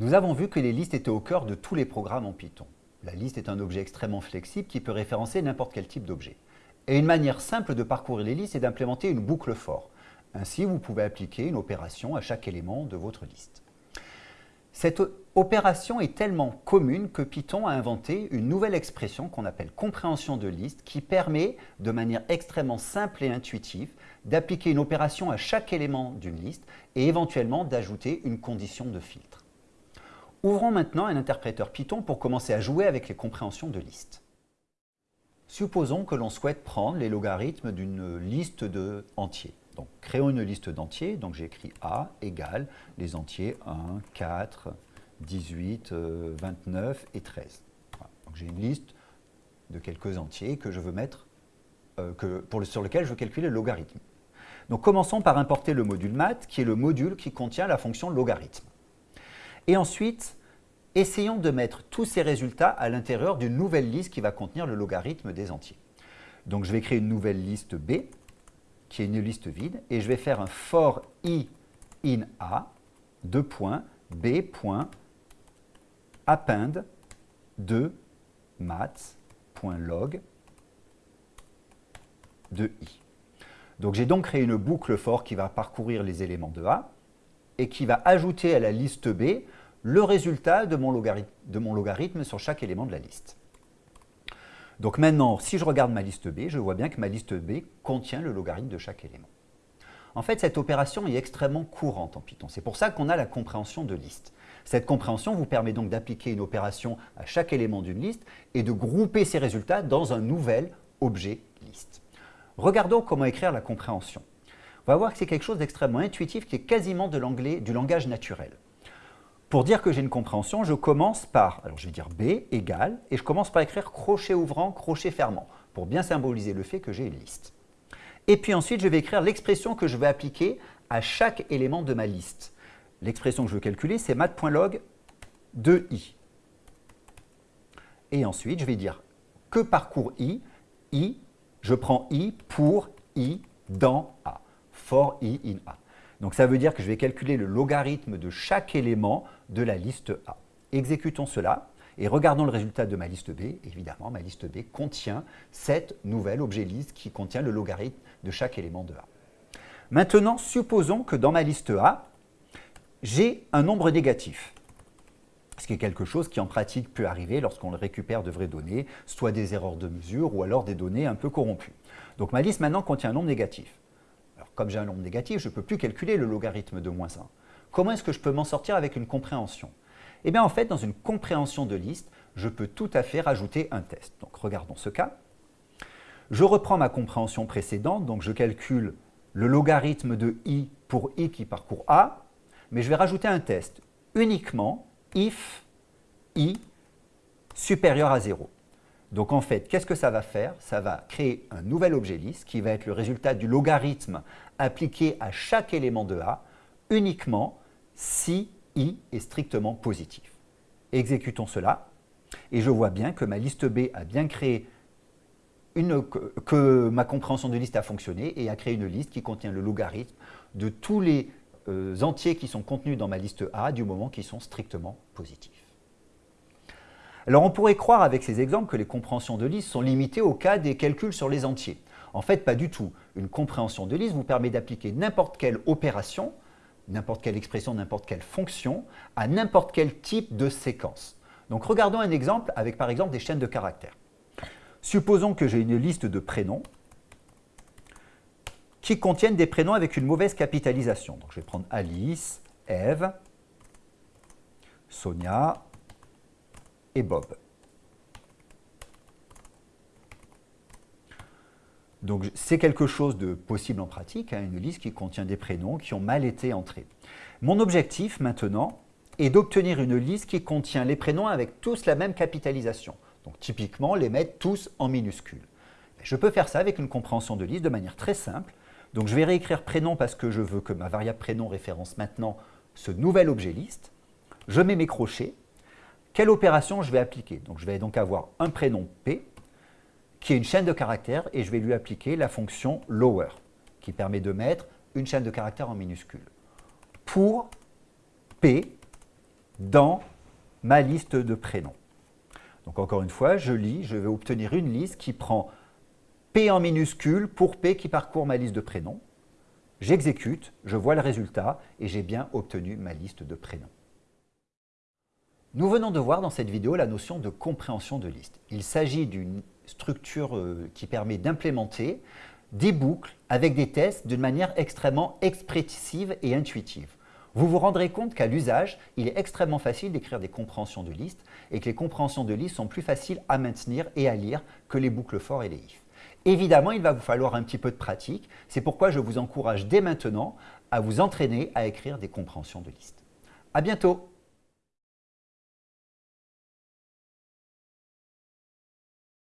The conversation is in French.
Nous avons vu que les listes étaient au cœur de tous les programmes en Python. La liste est un objet extrêmement flexible qui peut référencer n'importe quel type d'objet. Et une manière simple de parcourir les listes est d'implémenter une boucle for. Ainsi, vous pouvez appliquer une opération à chaque élément de votre liste. Cette opération est tellement commune que Python a inventé une nouvelle expression qu'on appelle compréhension de liste qui permet, de manière extrêmement simple et intuitive, d'appliquer une opération à chaque élément d'une liste et éventuellement d'ajouter une condition de filtre. Ouvrons maintenant un interpréteur Python pour commencer à jouer avec les compréhensions de liste. Supposons que l'on souhaite prendre les logarithmes d'une liste de. Donc, créons une liste d'entiers. Donc, j'écris A égale les entiers 1, 4, 18, 29 et 13. j'ai une liste de quelques entiers que je veux mettre, euh, sur lequel je veux calculer le logarithme. Donc, commençons par importer le module math, qui est le module qui contient la fonction logarithme. Et ensuite, essayons de mettre tous ces résultats à l'intérieur d'une nouvelle liste qui va contenir le logarithme des entiers. Donc, je vais créer une nouvelle liste B, qui est une liste vide, et je vais faire un for i in a, deux points, b append de maths.log de i. Donc j'ai donc créé une boucle for qui va parcourir les éléments de A et qui va ajouter à la liste B le résultat de mon, logarithme, sur chaque élément de la liste. Donc maintenant, si je regarde ma liste B, je vois bien que ma liste B contient le logarithme de chaque élément. En fait, cette opération est extrêmement courante en Python. C'est pour ça qu'on a la compréhension de liste. Cette compréhension vous permet donc d'appliquer une opération à chaque élément d'une liste et de grouper ces résultats dans un nouvel objet liste. Regardons comment écrire la compréhension. On va voir que c'est quelque chose d'extrêmement intuitif qui est quasiment de du langage naturel. Pour dire que j'ai une compréhension, je commence par, alors je vais dire B égale, et je commence par écrire crochet ouvrant, crochet fermant, pour bien symboliser le fait que j'ai une liste. Et puis ensuite, je vais écrire l'expression que je vais appliquer à chaque élément de ma liste. L'expression que je veux calculer, c'est math.log de i. Et ensuite, je vais dire que parcourt i i, je prends i pour i dans a, for i in a. Donc ça veut dire que je vais calculer le logarithme de chaque élément de la liste A. Exécutons cela et regardons le résultat de ma liste B. Évidemment, ma liste B contient cette nouvelle objet liste qui contient le logarithme de chaque élément de A. Maintenant, supposons que dans ma liste A, j'ai un nombre négatif. Ce qui est quelque chose qui en pratique peut arriver lorsqu'on récupère de vraies données, soit des erreurs de mesure ou alors des données un peu corrompues. Donc ma liste maintenant contient un nombre négatif comme j'ai un nombre négatif, je ne peux plus calculer le logarithme de moins 1. Comment est-ce que je peux m'en sortir avec une compréhension? Eh bien en fait, dans une compréhension de liste, je peux tout à fait rajouter un test. Donc regardons ce cas. Je reprends ma compréhension précédente, donc je calcule le logarithme de i pour i qui parcourt a, mais je vais rajouter un test uniquement if i supérieur à 0. Donc en fait, qu'est-ce que ça va faire? Ça va créer un nouvel objet liste qui va être le résultat du logarithme appliqué à chaque élément de A uniquement si i est strictement positif. Exécutons cela et je vois bien que ma liste B a bien créé une, que ma compréhension de liste a fonctionné et a créé une liste qui contient le logarithme de tous les euh, entiers qui sont contenus dans ma liste A du moment qu'ils sont strictement positifs. Alors on pourrait croire avec ces exemples que les compréhensions de liste sont limitées au cas des calculs sur les entiers. En fait, pas du tout. Une compréhension de liste vous permet d'appliquer n'importe quelle opération, n'importe quelle expression, n'importe quelle fonction, à n'importe quel type de séquence. Donc regardons un exemple avec par exemple des chaînes de caractères. Supposons que j'ai une liste de prénoms qui contiennent des prénoms avec une mauvaise capitalisation. Donc je vais prendre Alice, Eve, Sonia, Bob. Donc c'est quelque chose de possible en pratique, hein, une liste qui contient des prénoms qui ont mal été entrés. Mon objectif maintenant est d'obtenir une liste qui contient les prénoms avec tous la même capitalisation. Donc typiquement les mettre tous en minuscules. Je peux faire ça avec une compréhension de liste de manière très simple. Donc je vais réécrire prénom parce que je veux que ma variable prénom référence maintenant ce nouvel objet liste. Je mets mes crochets quelle opération je vais appliquer Donc je vais donc avoir un prénom P qui est une chaîne de caractères et je vais lui appliquer la fonction lower qui permet de mettre une chaîne de caractères en minuscule. Pour P dans ma liste de prénoms. Donc encore une fois, je lis, je vais obtenir une liste qui prend P en minuscule pour P qui parcourt ma liste de prénoms. J'exécute, je vois le résultat et j'ai bien obtenu ma liste de prénoms. Nous venons de voir dans cette vidéo la notion de compréhension de liste. Il s'agit d'une structure euh, qui permet d'implémenter des boucles avec des tests d'une manière extrêmement expressive et intuitive. Vous vous rendrez compte qu'à l'usage, il est extrêmement facile d'écrire des compréhensions de liste et que les compréhensions de liste sont plus faciles à maintenir et à lire que les boucles for et les if. Évidemment, il va vous falloir un petit peu de pratique. C'est pourquoi je vous encourage dès maintenant à vous entraîner à écrire des compréhensions de liste. À bientôt